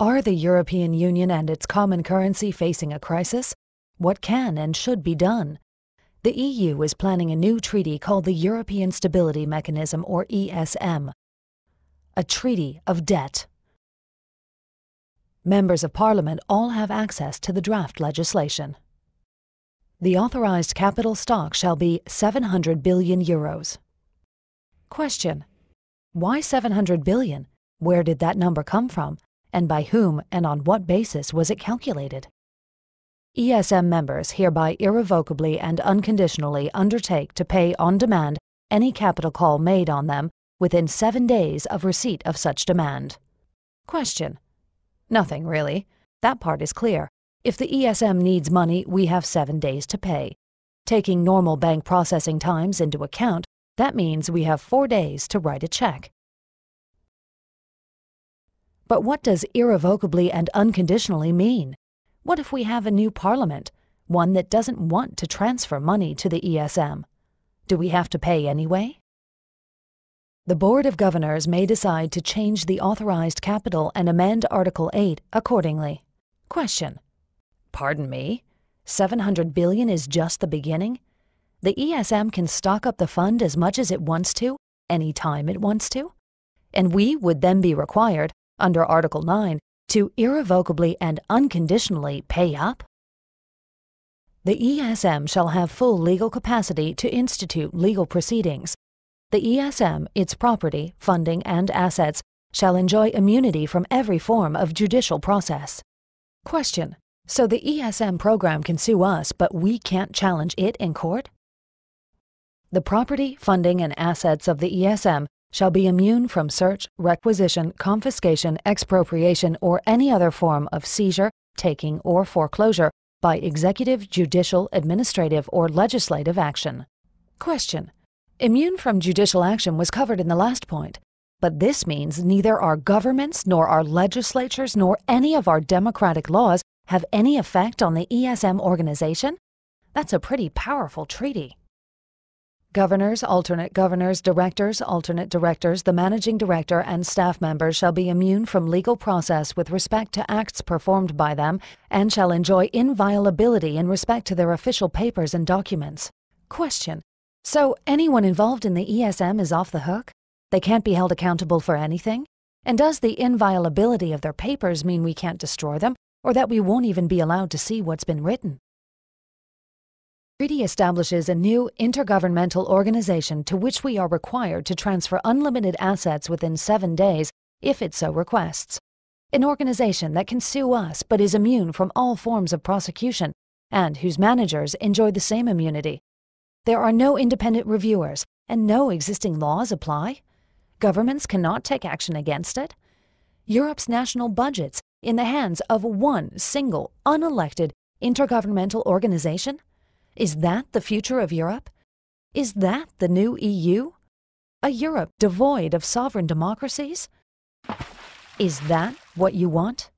Are the European Union and its common currency facing a crisis? What can and should be done? The EU is planning a new treaty called the European Stability Mechanism, or ESM. A treaty of debt. Members of Parliament all have access to the draft legislation. The authorized capital stock shall be 700 billion euros. Question. Why 700 billion? Where did that number come from? And by whom and on what basis was it calculated? ESM members hereby irrevocably and unconditionally undertake to pay on demand any capital call made on them within seven days of receipt of such demand. Question. Nothing, really. That part is clear. If the ESM needs money, we have seven days to pay. Taking normal bank processing times into account, that means we have four days to write a check. But what does irrevocably and unconditionally mean? What if we have a new parliament, one that doesn't want to transfer money to the ESM? Do we have to pay anyway? The Board of Governors may decide to change the authorized capital and amend Article 8 accordingly. Question. Pardon me? 700 billion is just the beginning? The ESM can stock up the fund as much as it wants to, any time it wants to? And we would then be required, under Article 9 to irrevocably and unconditionally pay up? The ESM shall have full legal capacity to institute legal proceedings. The ESM, its property, funding, and assets shall enjoy immunity from every form of judicial process. Question. So the ESM program can sue us, but we can't challenge it in court? The property, funding, and assets of the ESM shall be immune from search, requisition, confiscation, expropriation, or any other form of seizure, taking, or foreclosure by executive, judicial, administrative, or legislative action. Question. Immune from judicial action was covered in the last point, but this means neither our governments nor our legislatures nor any of our democratic laws have any effect on the ESM organization? That's a pretty powerful treaty. Governors, alternate governors, directors, alternate directors, the managing director, and staff members shall be immune from legal process with respect to acts performed by them and shall enjoy inviolability in respect to their official papers and documents. Question. So anyone involved in the ESM is off the hook? They can't be held accountable for anything? And does the inviolability of their papers mean we can't destroy them, or that we won't even be allowed to see what's been written? Treaty establishes a new intergovernmental organization to which we are required to transfer unlimited assets within seven days if it so requests. An organization that can sue us but is immune from all forms of prosecution and whose managers enjoy the same immunity. There are no independent reviewers and no existing laws apply. Governments cannot take action against it. Europe's national budgets in the hands of one single, unelected, intergovernmental organization? Is that the future of Europe? Is that the new EU? A Europe devoid of sovereign democracies? Is that what you want?